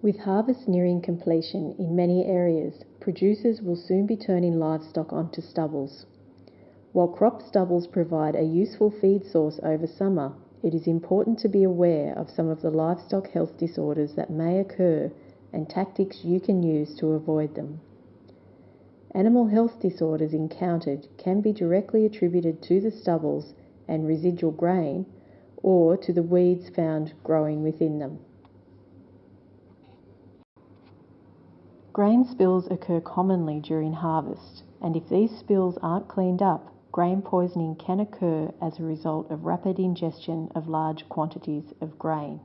With harvest nearing completion in many areas, producers will soon be turning livestock onto stubbles. While crop stubbles provide a useful feed source over summer, it is important to be aware of some of the livestock health disorders that may occur and tactics you can use to avoid them. Animal health disorders encountered can be directly attributed to the stubbles and residual grain or to the weeds found growing within them. Grain spills occur commonly during harvest, and if these spills aren't cleaned up, grain poisoning can occur as a result of rapid ingestion of large quantities of grain.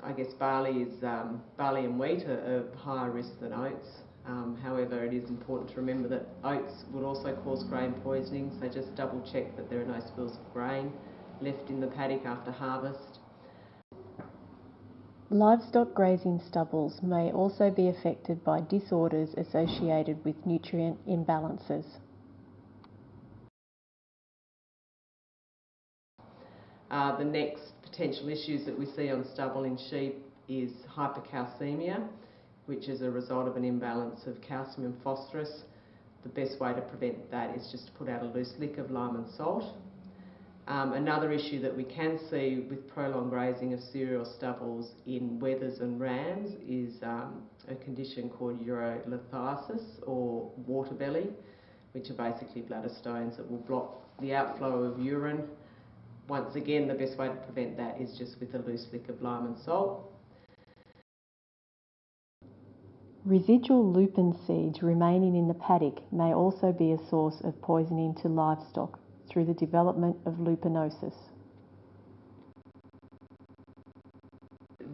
I guess barley is um, barley and wheat are, are higher risk than oats. Um, however, it is important to remember that oats would also cause grain poisoning, so just double check that there are no spills of grain left in the paddock after harvest. Livestock grazing stubbles may also be affected by disorders associated with nutrient imbalances. Uh, the next potential issues that we see on stubble in sheep is hypercalcemia, which is a result of an imbalance of calcium and phosphorus. The best way to prevent that is just to put out a loose lick of lime and salt um, another issue that we can see with prolonged grazing of cereal stubbles in wethers and rams is um, a condition called urolithiasis or water belly, which are basically bladder stones that will block the outflow of urine. Once again, the best way to prevent that is just with a loose lick of lime and salt. Residual lupin seeds remaining in the paddock may also be a source of poisoning to livestock through the development of lupinosis.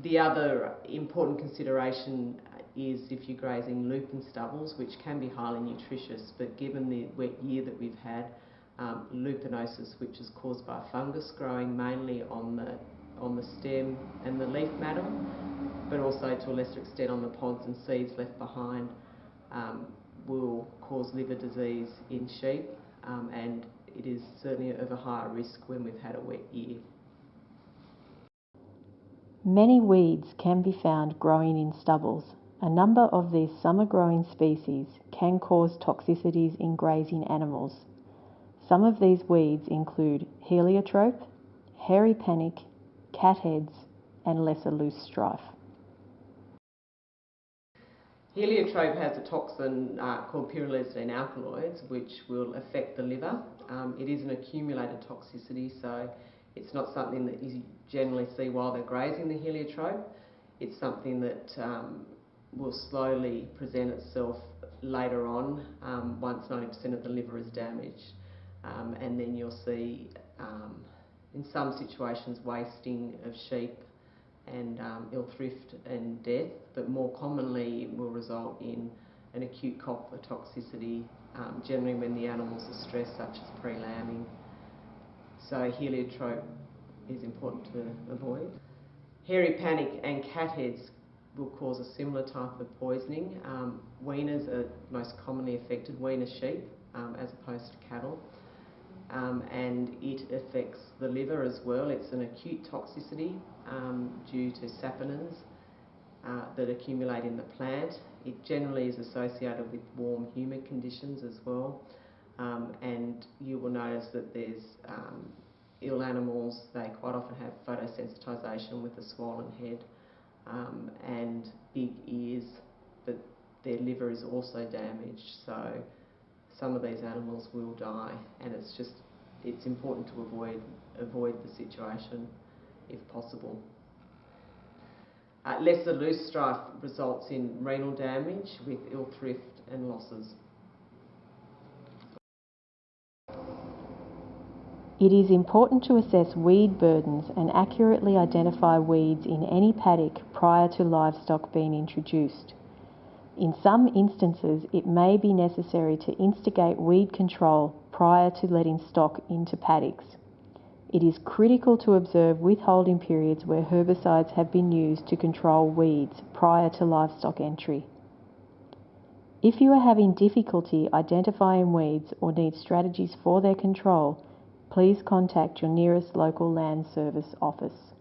The other important consideration is if you're grazing lupin stubbles, which can be highly nutritious, but given the wet year that we've had, um, lupinosis, which is caused by fungus growing mainly on the on the stem and the leaf matter, but also to a lesser extent on the pods and seeds left behind, um, will cause liver disease in sheep um, and it is certainly of a higher risk when we've had a wet year. Many weeds can be found growing in stubbles. A number of these summer growing species can cause toxicities in grazing animals. Some of these weeds include heliotrope, hairy panic, catheads, and lesser loosestrife. Heliotrope has a toxin uh, called pyrrolizidine alkaloids, which will affect the liver. Um, it is an accumulated toxicity, so it's not something that you generally see while they're grazing the heliotrope. It's something that um, will slowly present itself later on um, once 90% of the liver is damaged. Um, and then you'll see, um, in some situations, wasting of sheep and um, ill thrift and death, but more commonly will result in an acute copper toxicity, um, generally when the animals are stressed, such as pre-lambing. So heliotrope is important to avoid. Hairy panic and catheads will cause a similar type of poisoning. Um, weaners are most commonly affected, weaner sheep, um, as opposed to cattle um, and it affects the liver as well. It's an acute toxicity um, due to saponins uh, that accumulate in the plant. It generally is associated with warm humid conditions as well. Um, and you will notice that there's um, ill animals, they quite often have photosensitization with a swollen head um, and big ears, but their liver is also damaged. So some of these animals will die and it's just it's important to avoid avoid the situation if possible. Uh, lesser loosestrife results in renal damage with ill thrift and losses. It is important to assess weed burdens and accurately identify weeds in any paddock prior to livestock being introduced. In some instances, it may be necessary to instigate weed control prior to letting stock into paddocks. It is critical to observe withholding periods where herbicides have been used to control weeds prior to livestock entry. If you are having difficulty identifying weeds or need strategies for their control, please contact your nearest local land service office.